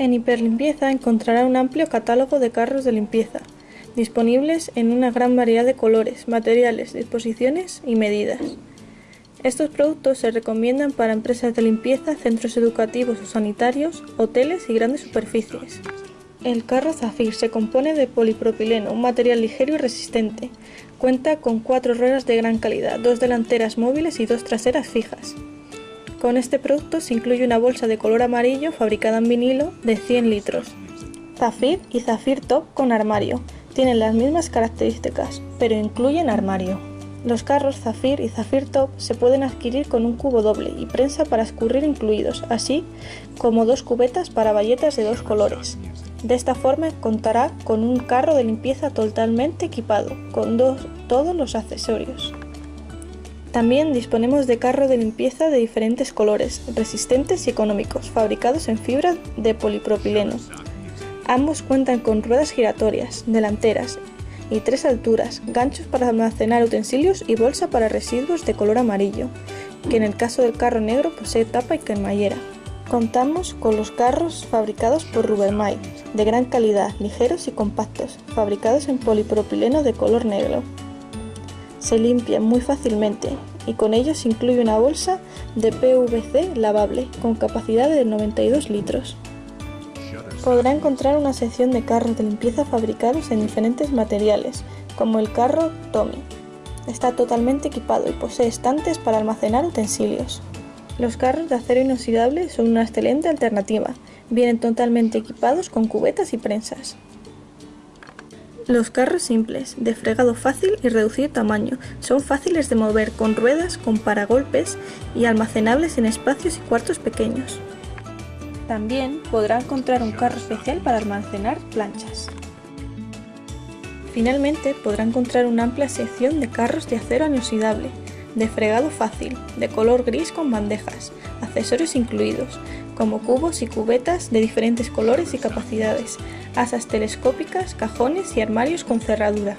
En Hiperlimpieza encontrará un amplio catálogo de carros de limpieza, disponibles en una gran variedad de colores, materiales, disposiciones y medidas. Estos productos se recomiendan para empresas de limpieza, centros educativos o sanitarios, hoteles y grandes superficies. El carro Zafir se compone de polipropileno, un material ligero y resistente. Cuenta con cuatro ruedas de gran calidad, dos delanteras móviles y dos traseras fijas. Con este producto se incluye una bolsa de color amarillo fabricada en vinilo de 100 litros. Zafir y Zafir Top con armario. Tienen las mismas características, pero incluyen armario. Los carros Zafir y Zafir Top se pueden adquirir con un cubo doble y prensa para escurrir incluidos, así como dos cubetas para bayetas de dos colores. De esta forma contará con un carro de limpieza totalmente equipado, con todos los accesorios. También disponemos de carro de limpieza de diferentes colores, resistentes y económicos, fabricados en fibra de polipropileno. Ambos cuentan con ruedas giratorias, delanteras y tres alturas, ganchos para almacenar utensilios y bolsa para residuos de color amarillo, que en el caso del carro negro posee tapa y cremallera. Contamos con los carros fabricados por Rubermay, de gran calidad, ligeros y compactos, fabricados en polipropileno de color negro se limpian muy fácilmente y con ellos se incluye una bolsa de PVC lavable con capacidad de 92 litros. Podrá encontrar una sección de carros de limpieza fabricados en diferentes materiales, como el carro Tommy. Está totalmente equipado y posee estantes para almacenar utensilios. Los carros de acero inoxidable son una excelente alternativa. Vienen totalmente equipados con cubetas y prensas. Los carros simples, de fregado fácil y reducido tamaño, son fáciles de mover con ruedas con paragolpes y almacenables en espacios y cuartos pequeños. También podrá encontrar un carro especial para almacenar planchas. Finalmente podrá encontrar una amplia sección de carros de acero inoxidable, de fregado fácil, de color gris con bandejas, accesorios incluidos, como cubos y cubetas de diferentes colores y capacidades, asas telescópicas, cajones y armarios con cerradura.